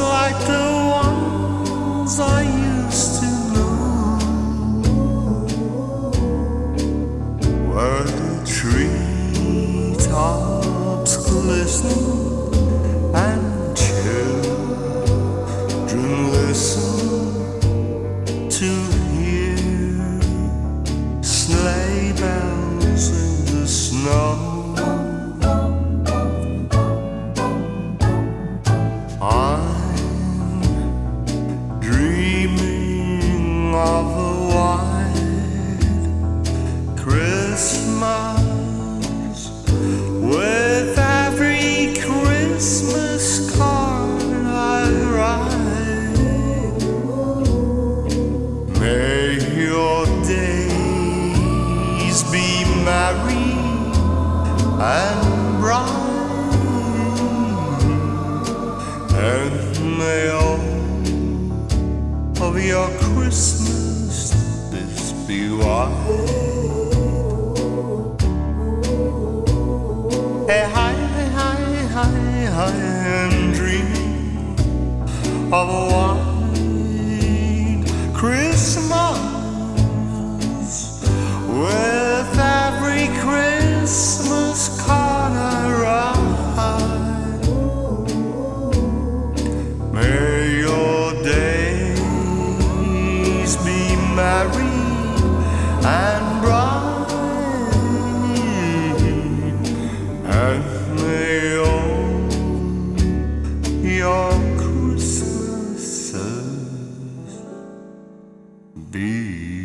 like the ones I used to know, where the treetops glisten and children listen to hear sleigh bells in the snow. Of a white Christmas with every Christmas card I write. May your days be merry and bright. Of your Christmases be white. Hey, hi, hi, hi, hi, I'm dreaming of a white Christmas merry and bright, and may all your Christmases be